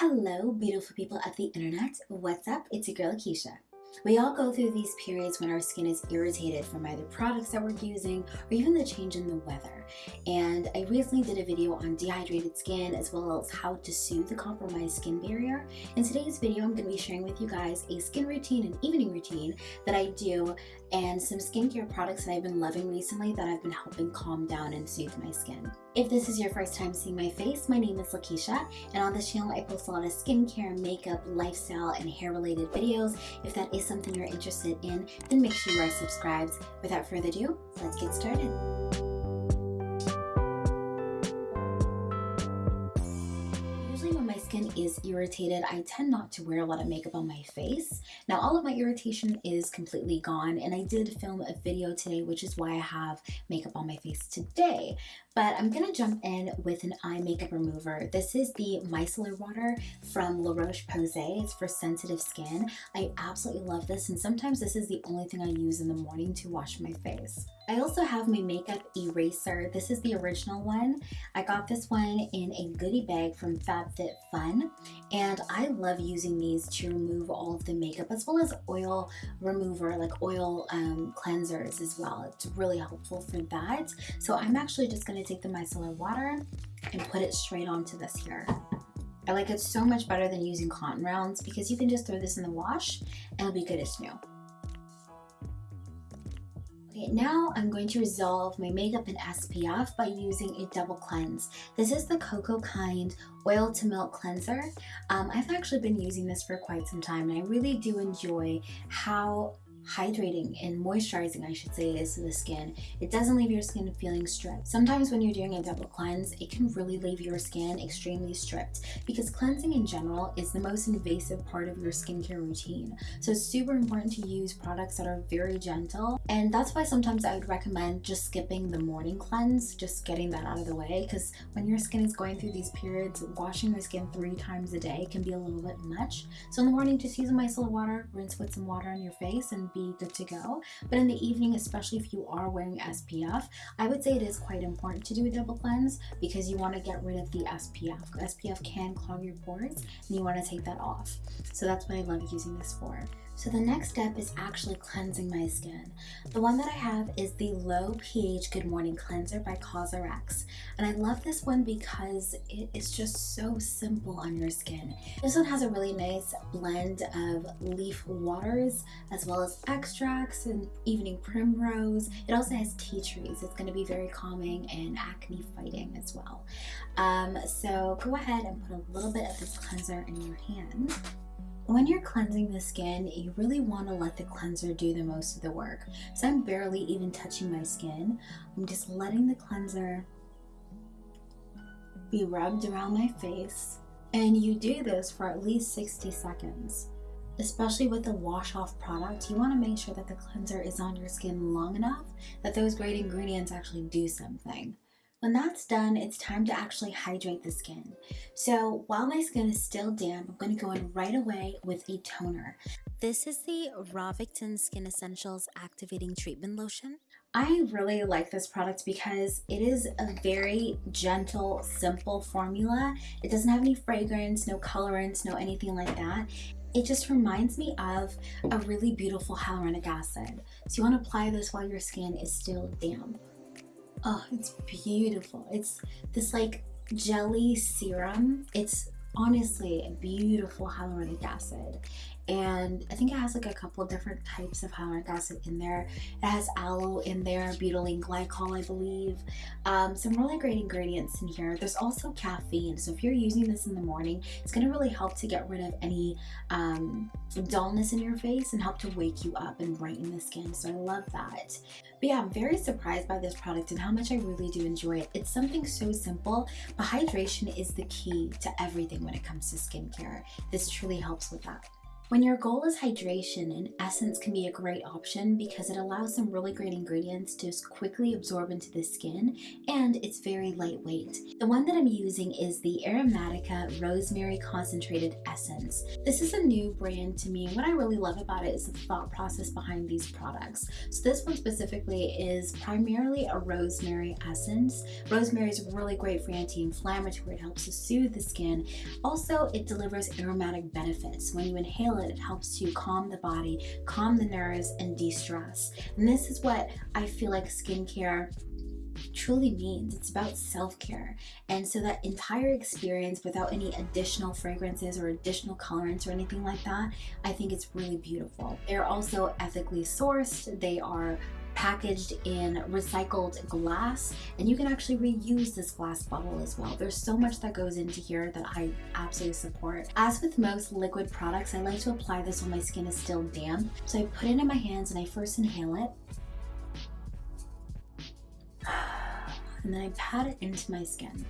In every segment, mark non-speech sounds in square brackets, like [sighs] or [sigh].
Hello, beautiful people of the internet. What's up? It's your girl Lakeisha. We all go through these periods when our skin is irritated from either products that we're using or even the change in the weather. And I recently did a video on dehydrated skin as well as how to soothe the compromised skin barrier. In today's video, I'm going to be sharing with you guys a skin routine and evening routine that I do and some skincare products that I've been loving recently that I've been helping calm down and soothe my skin. If this is your first time seeing my face, my name is Lakeisha, and on this channel I post a lot of skincare, makeup, lifestyle, and hair related videos. If that is something you're interested in, then make sure you are subscribed. Without further ado, let's get started. Skin is irritated, I tend not to wear a lot of makeup on my face. Now all of my irritation is completely gone and I did film a video today which is why I have makeup on my face today. But I'm gonna jump in with an eye makeup remover. This is the micellar water from La Roche-Posay. It's for sensitive skin. I absolutely love this and sometimes this is the only thing I use in the morning to wash my face. I also have my makeup eraser. This is the original one. I got this one in a goodie bag from FabFitFun and I love using these to remove all of the makeup as well as oil remover like oil um, cleansers as well. It's really helpful for that. So I'm actually just going to take the micellar water and put it straight onto this here. I like it so much better than using cotton rounds because you can just throw this in the wash and it'll be good as new. Okay, now I'm going to resolve my makeup in SPF by using a double cleanse. This is the Cocokind Oil to Milk Cleanser. Um, I've actually been using this for quite some time and I really do enjoy how hydrating and moisturizing I should say is to the skin. It doesn't leave your skin feeling stripped. Sometimes when you're doing a double cleanse, it can really leave your skin extremely stripped because cleansing in general is the most invasive part of your skincare routine. So it's super important to use products that are very gentle and that's why sometimes I would recommend just skipping the morning cleanse, just getting that out of the way because when your skin is going through these periods, washing your skin three times a day can be a little bit much. So in the morning, just use a micellar water, rinse with some water on your face and be good to go. But in the evening, especially if you are wearing SPF, I would say it is quite important to do a double cleanse because you want to get rid of the SPF. SPF can clog your pores and you want to take that off. So that's what I love using this for. So the next step is actually cleansing my skin. The one that I have is the Low pH Good Morning Cleanser by COSRX. And I love this one because it is just so simple on your skin. This one has a really nice blend of leaf waters as well as extracts and evening primrose. It also has tea trees. It's going to be very calming and acne fighting as well. Um, so go ahead and put a little bit of this cleanser in your hand. When you're cleansing the skin, you really want to let the cleanser do the most of the work. So I'm barely even touching my skin. I'm just letting the cleanser be rubbed around my face. And you do this for at least 60 seconds. Especially with the wash off product, you want to make sure that the cleanser is on your skin long enough that those great ingredients actually do something. When that's done, it's time to actually hydrate the skin. So while my skin is still damp, I'm going to go in right away with a toner. This is the Ravicton Skin Essentials Activating Treatment Lotion. I really like this product because it is a very gentle, simple formula. It doesn't have any fragrance, no colorants, no anything like that. It just reminds me of a really beautiful hyaluronic acid. So you want to apply this while your skin is still damp. Oh, it's beautiful. It's this like jelly serum. It's honestly a beautiful hyaluronic acid and I think it has like a couple different types of hyaluronic acid in there. It has aloe in there, butylene glycol, I believe. Um, some really great ingredients in here. There's also caffeine, so if you're using this in the morning, it's gonna really help to get rid of any um, dullness in your face and help to wake you up and brighten the skin, so I love that. But yeah, I'm very surprised by this product and how much I really do enjoy it. It's something so simple, but hydration is the key to everything when it comes to skincare. This truly helps with that. When your goal is hydration, an essence can be a great option because it allows some really great ingredients to just quickly absorb into the skin and it's very lightweight. The one that I'm using is the Aromatica Rosemary Concentrated Essence. This is a new brand to me. And what I really love about it is the thought process behind these products. So this one specifically is primarily a rosemary essence. Rosemary is really great for anti-inflammatory. It helps to soothe the skin. Also, it delivers aromatic benefits. When you inhale it, helps to calm the body, calm the nerves, and de-stress. And this is what I feel like skincare truly means. It's about self-care. And so that entire experience without any additional fragrances or additional colorants or anything like that, I think it's really beautiful. They're also ethically sourced. They are packaged in recycled glass and you can actually reuse this glass bottle as well. There's so much that goes into here that I absolutely support. As with most liquid products, I like to apply this when my skin is still damp. So I put it in my hands and I first inhale it. [sighs] And then I pat it into my skin.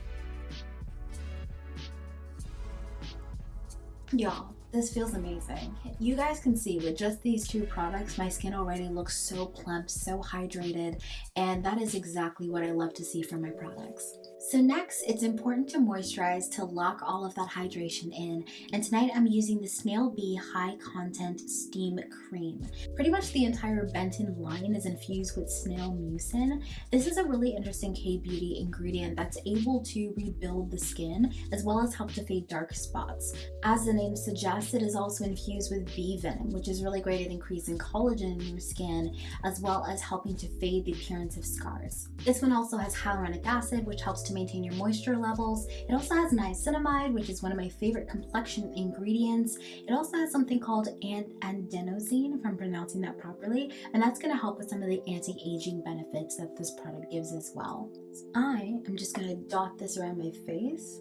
Y'all, this feels amazing. You guys can see with just these two products, my skin already looks so plump, so hydrated, and that is exactly what I love to see from my products. So next, it's important to moisturize to lock all of that hydration in. And tonight I'm using the Snail Bee High Content Steam Cream. Pretty much the entire Benton line is infused with snail mucin. This is a really interesting K-beauty ingredient that's able to rebuild the skin as well as help to fade dark spots. As the name suggests, it is also infused with bee venom, which is really great at increasing collagen in your skin as well as helping to fade the appearance of scars. This one also has hyaluronic acid, which helps to maintain your moisture levels. It also has niacinamide, which is one of my favorite complexion ingredients. It also has something called adenosine, if I'm pronouncing that properly, and that's going to help with some of the anti-aging benefits that this product gives as well. So I am just going to dot this around my face.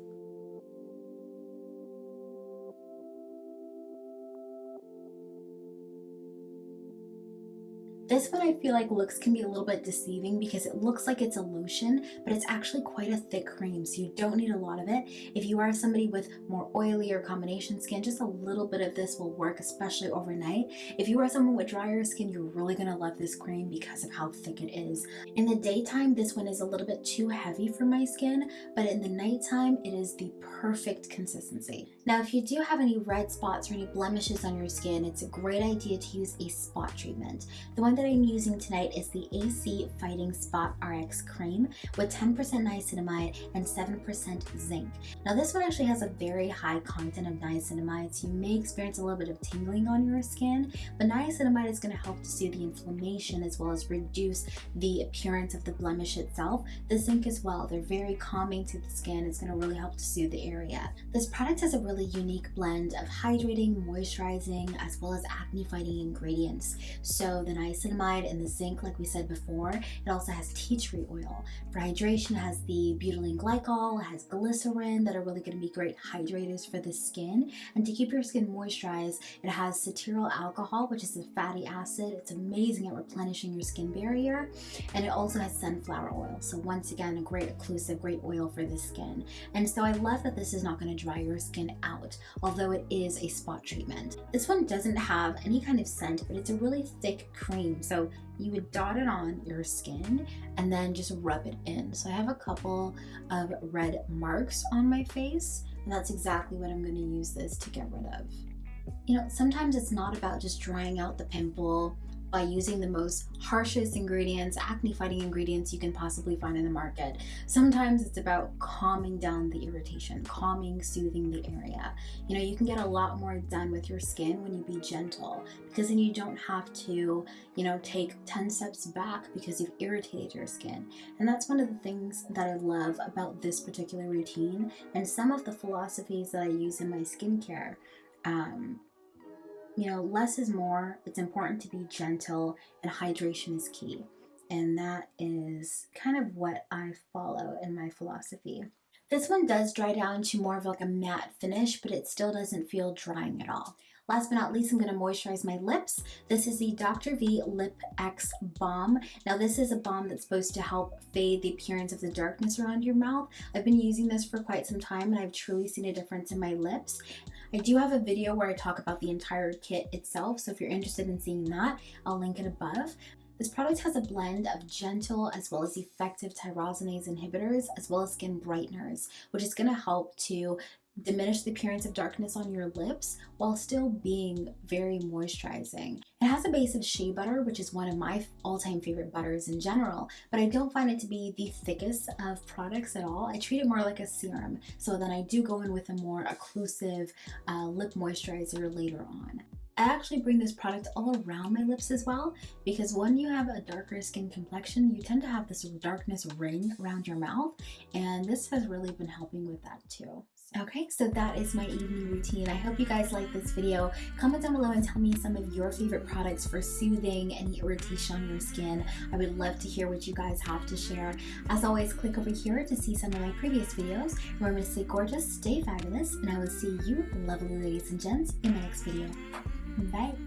This I feel like looks can be a little bit deceiving because it looks like it's a lotion, but it's actually quite a thick cream, so you don't need a lot of it. If you are somebody with more oily or combination skin, just a little bit of this will work, especially overnight. If you are someone with drier skin, you're really gonna love this cream because of how thick it is. In the daytime, this one is a little bit too heavy for my skin, but in the nighttime, it is the perfect consistency. Now, if you do have any red spots or any blemishes on your skin, it's a great idea to use a spot treatment. The one that I'm using tonight is the AC Fighting Spot RX Cream with 10% niacinamide and 7% zinc. Now this one actually has a very high content of niacinamide, so you may experience a little bit of tingling on your skin, but niacinamide is going to help to soothe the inflammation as well as reduce the appearance of the blemish itself. The zinc as well, they're very calming to the skin. It's going to really help to soothe the area. This product has a really unique blend of hydrating, moisturizing, as well as acne fighting ingredients. So the niacinamide niacinamide and the zinc like we said before. It also has tea tree oil. For hydration has the butylene glycol, has glycerin that are really going to be great hydrators for the skin. And to keep your skin moisturized, it has cetyl alcohol, which is a fatty acid. It's amazing at replenishing your skin barrier. And it also has sunflower oil. So once again, a great occlusive, great oil for the skin. And so I love that this is not going to dry your skin out, although it is a spot treatment. This one doesn't have any kind of scent, but it's a really thick cream so you would dot it on your skin and then just rub it in. So I have a couple of red marks on my face and that's exactly what I'm going to use this to get rid of. You know, sometimes it's not about just drying out the pimple by using the most harshest ingredients, acne fighting ingredients you can possibly find in the market. Sometimes it's about calming down the irritation, calming, soothing the area. You know, you can get a lot more done with your skin when you be gentle because then you don't have to, you know, take 10 steps back because you've irritated your skin. And that's one of the things that I love about this particular routine and some of the philosophies that I use in my skincare. Um, you know, less is more. It's important to be gentle and hydration is key. And that is kind of what I follow in my philosophy. This one does dry down to more of like a matte finish, but it still doesn't feel drying at all. Last but not least, I'm going to moisturize my lips. This is the Dr. V Lip X Balm. Now this is a balm that's supposed to help fade the appearance of the darkness around your mouth. I've been using this for quite some time and I've truly seen a difference in my lips. I do have a video where I talk about the entire kit itself, so if you're interested in seeing that, I'll link it above. This product has a blend of gentle as well as effective tyrosinase inhibitors as well as skin brighteners, which is going to help to diminish the appearance of darkness on your lips while still being very moisturizing. It has a base of shea butter, which is one of my all-time favorite butters in general, but I don't find it to be the thickest of products at all. I treat it more like a serum, so then I do go in with a more occlusive uh, lip moisturizer later on. I actually bring this product all around my lips as well because when you have a darker skin complexion, you tend to have this darkness ring around your mouth and this has really been helping with that too. Okay, so that is my evening routine. I hope you guys like this video. Comment down below and tell me some of your favorite products for soothing any irritation on your skin. I would love to hear what you guys have to share. As always, click over here to see some of my previous videos. Remember to stay gorgeous, stay fabulous, and I will see you, lovely ladies and gents, in my next video. Bye.